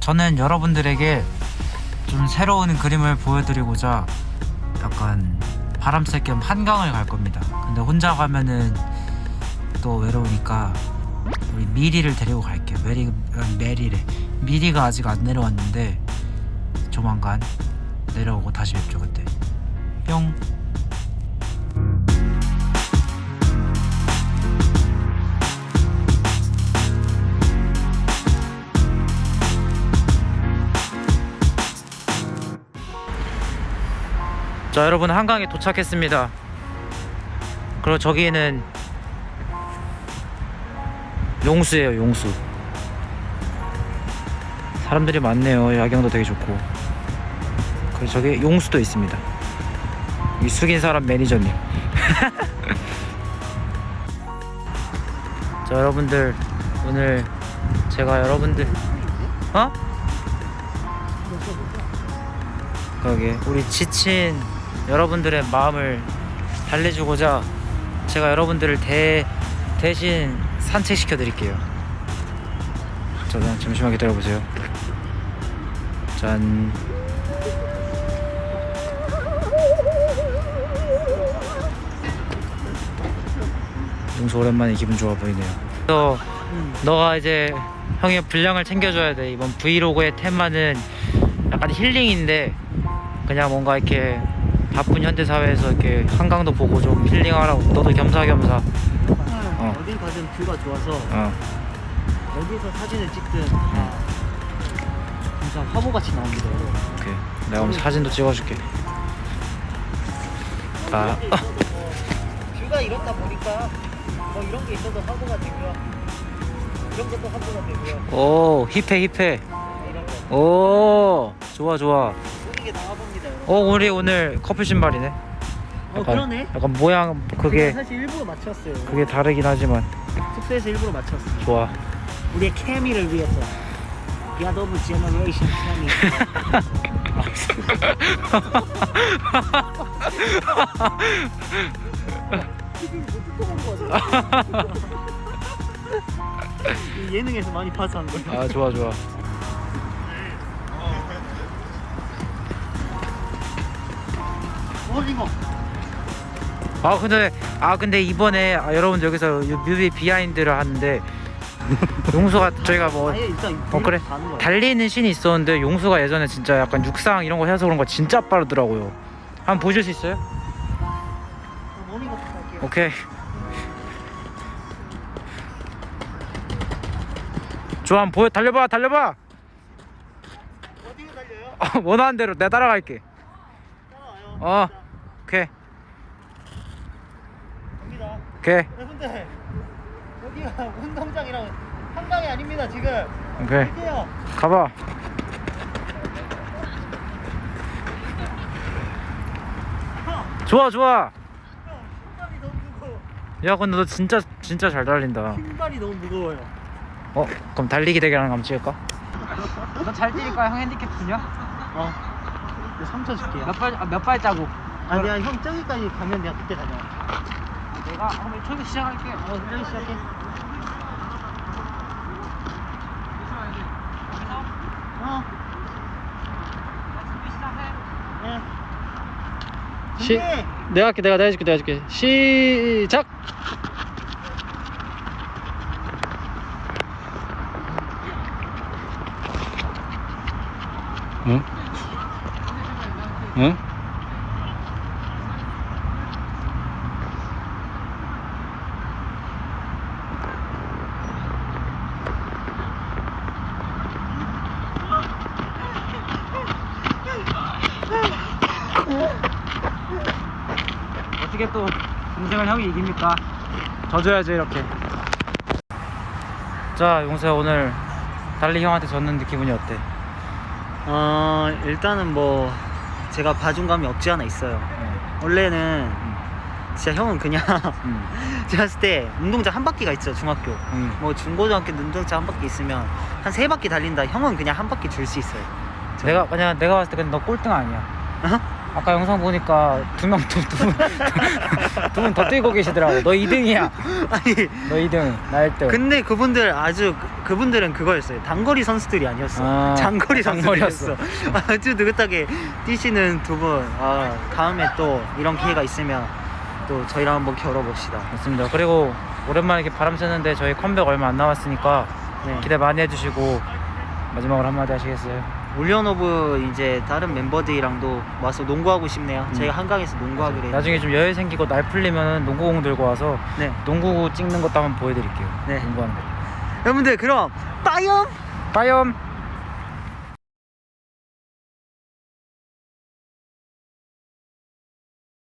저는 여러분들에게 좀 새로운 그림을 보여드리고자 약간 바람 쐴겸 한강을 갈 겁니다. 근데 혼자 가면은 또 외로우니까 우리 미리를 데리고 갈게요. 메리 어, 메리래. 미리가 아직 안 내려왔는데 조만간 내려오고 다시 뵙죠 그때. 뿅. 자 여러분 한강에 도착했습니다. 그리고 저기는 용수예요 용수. 사람들이 많네요. 야경도 되게 좋고. 그리고 저기 용수도 있습니다. 이 숙인 사람 매니저님. 자 여러분들 오늘 제가 여러분들 어? 거기 우리 지친 여러분들의 마음을 달래주고자 제가 여러분들을 대 대신 산책시켜 드릴게요. 저는 잠시만 기다려 보세요. 짠. 용수 오랜만에 기분 좋아 보이네요. 너 너가 이제 형의 분량을 챙겨줘야 돼. 이번 브이로그의 테마는 약간 힐링인데 그냥 뭔가 이렇게 바쁜 현대 사회에서 이렇게 한강도 보고 좀 힐링하라고. 너도 겸사겸사. 어. 어딜 가든 뷰가 좋아서 어. 어디서 사진을 찍든 다 진짜 화보같이 나옵니다 오케이. 내가 오늘 사진도 찍어줄게. 아 뷰가 이렇다 보니까 뭐 이런 게 있어도 화보가 되고요. 이런 것도 화보가 되고요. 오 hip해 hip해. 거. 오 좋아 좋아 모든 게 나와봅니다 여러분. 어 우리 오늘 커플 신발이네. 어 그러네. 약간 모양 그게 사실 일부러 맞췄어요. 그게 다르긴 하지만. 숙소에서 일부러 맞췄어요. 좋아. 우리의 케미를 위해서. 야 너무 generation 케미 이 예능에서 많이 파서한 거야 아 좋아 좋아 아 근데 아 근데 이번에 아, 여러분 여기서 이 뮤비 비하인드를 하는데 용수가 저희가 뭐 아예 일단 어, 그래. 가는 거야. 달리는 씬이 있었는데 용수가 예전에 진짜 약간 육상 이런 거 해서 그런 거 진짜 빠르더라고요. 한번 보실 수 있어요? 오케이. 좋아, 한번 보여 달려봐, 달려봐. 어디로 달려요? 어, 원하는 대로 내 따라갈게. 따라와요 어. 자, 오케이, 갑니다 오케이, 여러분들 여기가 운동장이랑 한강이 아닙니다 지금 오케이. 갈게요 가봐. 좋아, 좋아. 형 신발이 너무 무거워 야, 근데 너 진짜 진짜 잘 달린다. 신발이 너무 무거워요 어, 그럼 달리기 대결 한번 찍을까? 너 잘 뛰니까 형 핸디캡 주냐? 어 3초 줄게요 몇 발, 아, 몇 발자국? 아 내가 형 저기까지 가면 내가 그때 가자 내가 한번 초기 시작할게. 어 저기 시작해 어 네. 시, 준비! 내가 할게, 내가, 내가 해줄게, 내가 해줄게. 시작! 응? 응? 어떻게 또 동생을 형이 이깁니까? 져줘야지 이렇게 자 용서야 오늘 달리 형한테 졌는데 기분이 어때? 어 일단은 뭐 제가 봐준 감이 없지 않아 있어요 원래는 진짜 형은 그냥 응. 제가 봤을 때 운동장 한 바퀴가 있죠 중학교 응. 뭐 중고등학교 운동장 한 바퀴 있으면 한 세 바퀴 달린다 형은 그냥 한 바퀴 줄 수 있어요 내가 만약 내가 봤을 때 근데 너 꼴등 아니야 어? 아까 영상 보니까 두명두분두분 더 뛰고 계시더라고. 너 2등이야. 아니 너 2등. 나 1등. 근데 그분들 아주 그- 그분들은 그거였어요. 단거리 선수들이 아니었어. 아, 장거리. 선수들이었어. 아주 느긋하게 뛰시는 두 분. 아, 다음에 또 이런 기회가 있으면 또 저희랑 한번 겨뤄봅시다. 맞습니다. 그리고 오랜만에 이렇게 바람 쐬는데 저희 컴백 얼마 안 남았으니까 네. 기대 많이 해주시고 마지막으로 한마디 하시겠어요? OnlyOneOf 이제 다른 멤버들이랑도 와서 농구하고 싶네요. 음. 저희가 한강에서 농구하기로 했는데. 나중에 좀 여유 생기고 날 풀리면 농구공 들고 와서 네. 농구 찍는 것도 한번 보여드릴게요. 네. 농구하는 거. 여러분들 그럼 빠이엄! 빠이엄!